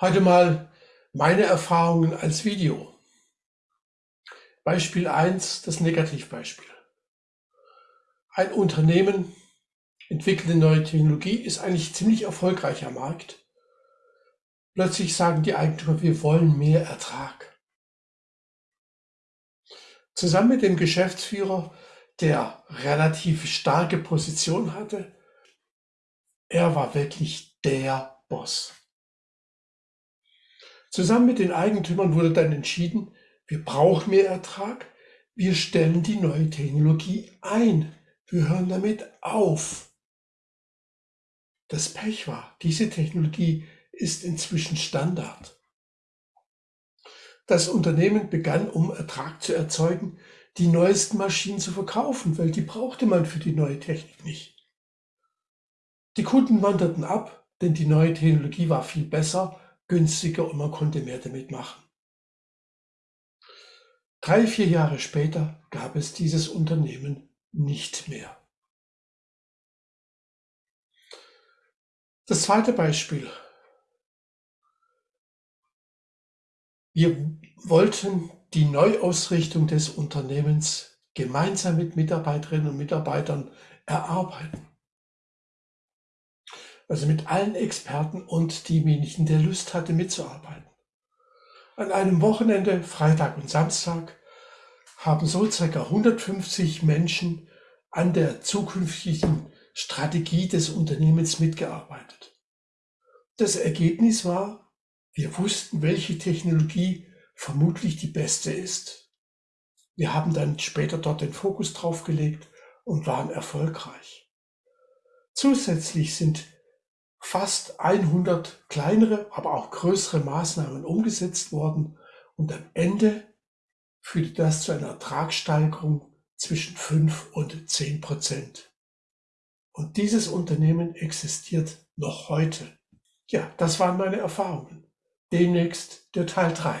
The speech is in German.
Heute mal meine Erfahrungen als Video. Beispiel 1, das Negativbeispiel. Ein Unternehmen entwickelt eine neue Technologie, ist eigentlich ziemlich erfolgreich am Markt. Plötzlich sagen die Eigentümer, wir wollen mehr Ertrag. Zusammen mit dem Geschäftsführer, der relativ starke Position hatte, er war wirklich der Boss. Zusammen mit den Eigentümern wurde dann entschieden, wir brauchen mehr Ertrag, wir stellen die neue Technologie ein, wir hören damit auf. Das Pech war, diese Technologie ist inzwischen Standard. Das Unternehmen begann, um Ertrag zu erzeugen, die neuesten Maschinen zu verkaufen, weil die brauchte man für die neue Technik nicht. Die Kunden wanderten ab, denn die neue Technologie war viel besser günstiger und man konnte mehr damit machen. Drei, vier Jahre später gab es dieses Unternehmen nicht mehr. Das zweite Beispiel. Wir wollten die Neuausrichtung des Unternehmens gemeinsam mit Mitarbeiterinnen und Mitarbeitern erarbeiten also mit allen Experten und demjenigen, der Lust hatte mitzuarbeiten. An einem Wochenende, Freitag und Samstag, haben so circa 150 Menschen an der zukünftigen Strategie des Unternehmens mitgearbeitet. Das Ergebnis war, wir wussten, welche Technologie vermutlich die beste ist. Wir haben dann später dort den Fokus drauf gelegt und waren erfolgreich. Zusätzlich sind fast 100 kleinere, aber auch größere Maßnahmen umgesetzt worden und am Ende führte das zu einer Ertragssteigerung zwischen 5 und 10 Prozent. Und dieses Unternehmen existiert noch heute. Ja, das waren meine Erfahrungen. Demnächst der Teil 3.